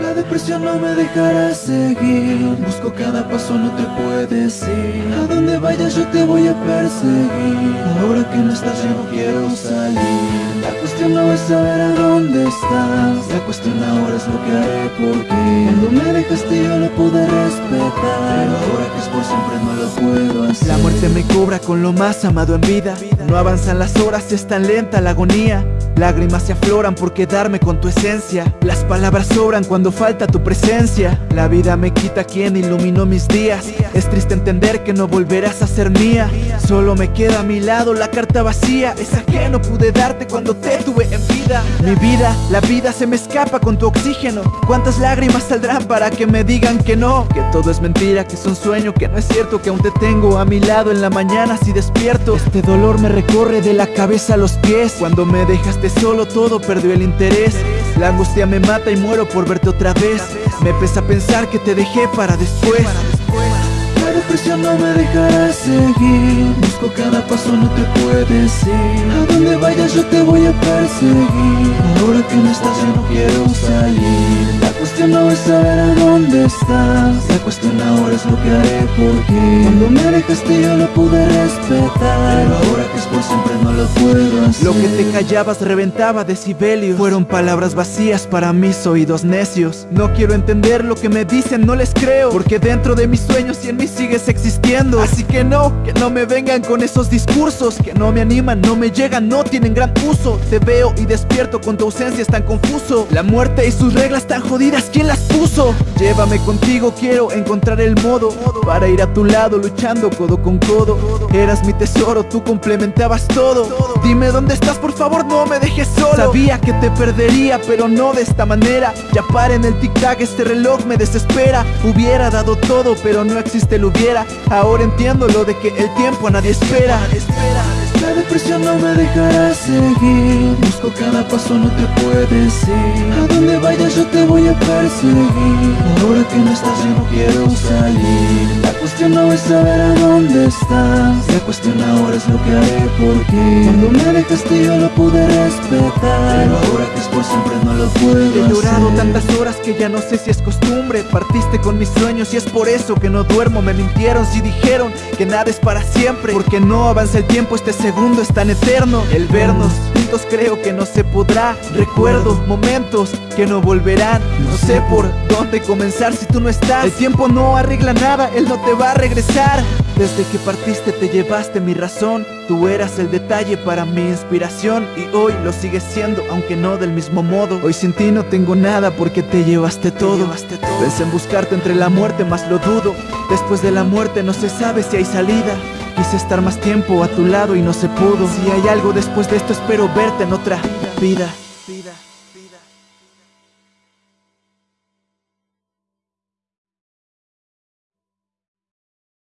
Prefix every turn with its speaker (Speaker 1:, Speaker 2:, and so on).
Speaker 1: La depresión no me dejará seguir. Busco cada paso, no te puedes ir. A donde vayas yo te voy a perseguir. Ahora que no estás yo no quiero salir. La cuestión no es saber a dónde estás. La cuestión ahora es lo que haré por ti. Cuando me dejaste yo lo pude respetar por siempre no lo puedo
Speaker 2: La muerte me cobra con lo más amado en vida. No avanzan las horas, es tan lenta la agonía. Lágrimas se afloran por quedarme con tu esencia. Las palabras sobran cuando falta tu presencia. La vida me quita quien iluminó mis días. Es triste entender que no volverás a ser mía. Solo me queda a mi lado la carta vacía. Esa que no pude darte cuando te tuve en vida. Mi vida, la vida se me escapa con tu oxígeno. ¿Cuántas lágrimas saldrán para que me digan que no? Que todo es mentira, que es un sueño, que no es cierto Que aún te tengo a mi lado en la mañana si despierto. Este dolor me recorre de la cabeza a los pies. Cuando me dejaste solo todo perdió el interés. La angustia me mata y muero por verte otra vez. Me pesa pensar que te dejé para después.
Speaker 1: La depresión no me dejará seguir. Busco cada paso, no te puedes ir A donde vayas yo te voy a perseguir. Ahora que no estás yo no quiero salir cuestión no es saber a dónde estás. La cuestión ahora es lo que haré por ti Cuando me dejaste yo lo pude respetar. Pero ahora que es por siempre no lo puedo
Speaker 2: Lo que te callabas reventaba decibelios. Fueron palabras vacías para mis oídos necios. No quiero entender lo que me dicen, no les creo. Porque dentro de mis sueños y en mí sigues existiendo. Así que no, que no me vengan con esos discursos. Que no me animan, no me llegan, no tienen gran uso. Te veo y despierto con tu ausencia es tan confuso. La muerte y sus reglas tan jodidas, ¿quién las puso? Llévame contigo, quiero encontrar el modo Para ir a tu lado luchando codo con codo. Eras mi tesoro, tú complementabas todo. Dime dónde estás, por favor, no me dejes solo. Sabía que te perdería, pero no de esta manera. Ya para en el tic-tac, este reloj me desespera. Hubiera dado todo, pero no existe el hubiera. Ahora entiendo lo de que el tiempo a nadie espera.
Speaker 1: La depresión no me dejará seguir. Busco cada paso, no te puedes ir. A donde vayas yo te voy a perseguir. Ahora que no estás yo no quiero salir cuestión no es saber a dónde estás. La cuestión ahora es lo que haré por ti. Cuando me dejaste yo lo pude respetar. Pero ahora que es por siempre no lo puedo
Speaker 2: He llorado
Speaker 1: hacer.
Speaker 2: tantas horas que ya no sé si es costumbre. Partiste con mis sueños y es por eso que no duermo. Me mintieron si dijeron que nada es para siempre. Porque no avanza el tiempo, este segundo es tan eterno. El vernos juntos creo que no se podrá. Recuerdo momentos que no volverán. No sé por dónde comenzar si tú no estás. El tiempo no arregla nada, él no te va a regresar. Desde que partiste te llevaste mi razón. Tú eras el detalle para mi inspiración Y hoy lo sigues siendo, aunque no del mismo modo. Hoy sin ti no tengo nada porque te llevaste todo. Pensé en buscarte entre la muerte, más lo dudo. Después de la muerte no se sabe si hay salida. Quise estar más tiempo a tu lado y no se pudo. Si hay algo después de esto espero verte en otra vida, vida.